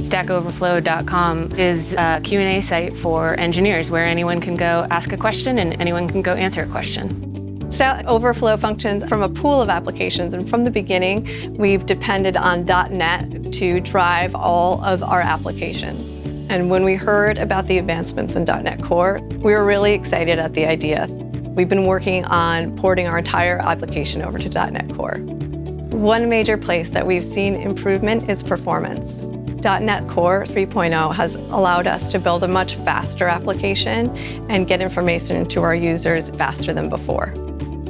StackOverflow.com is a Q&A site for engineers where anyone can go ask a question and anyone can go answer a question. Stack Overflow functions from a pool of applications, and from the beginning, we've depended on .NET to drive all of our applications. And when we heard about the advancements in .NET Core, we were really excited at the idea. We've been working on porting our entire application over to .NET Core. One major place that we've seen improvement is performance. .NET Core 3.0 has allowed us to build a much faster application and get information to our users faster than before.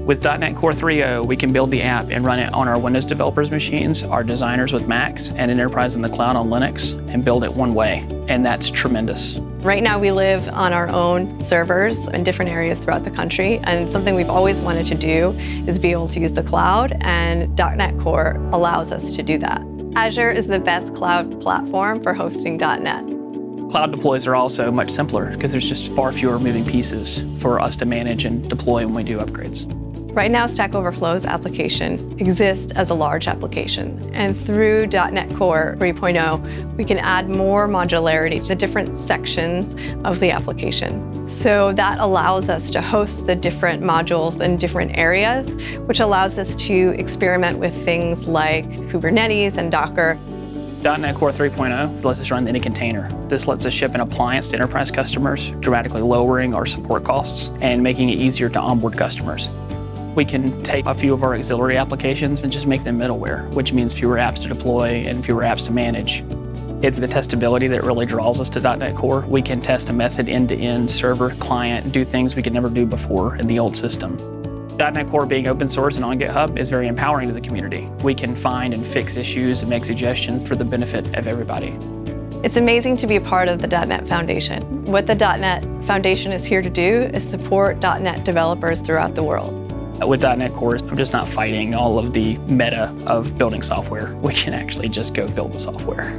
With .NET Core 3.0, we can build the app and run it on our Windows developers machines, our designers with Macs, and Enterprise in the cloud on Linux, and build it one way, and that's tremendous. Right now we live on our own servers in different areas throughout the country, and something we've always wanted to do is be able to use the cloud, and .NET Core allows us to do that. Azure is the best cloud platform for hosting .NET. Cloud deploys are also much simpler because there's just far fewer moving pieces for us to manage and deploy when we do upgrades. Right now, Stack Overflow's application exists as a large application. And through .NET Core 3.0, we can add more modularity to different sections of the application. So that allows us to host the different modules in different areas, which allows us to experiment with things like Kubernetes and Docker. .NET Core 3.0 lets us run any container. This lets us ship an appliance to enterprise customers, dramatically lowering our support costs and making it easier to onboard customers. We can take a few of our auxiliary applications and just make them middleware, which means fewer apps to deploy and fewer apps to manage. It's the testability that really draws us to .NET Core. We can test a method end-to-end, -end, server, client, do things we could never do before in the old system. .NET Core being open source and on GitHub is very empowering to the community. We can find and fix issues and make suggestions for the benefit of everybody. It's amazing to be a part of the .NET Foundation. What the .NET Foundation is here to do is support .NET developers throughout the world. With .NET Core, I'm just not fighting all of the meta of building software. We can actually just go build the software.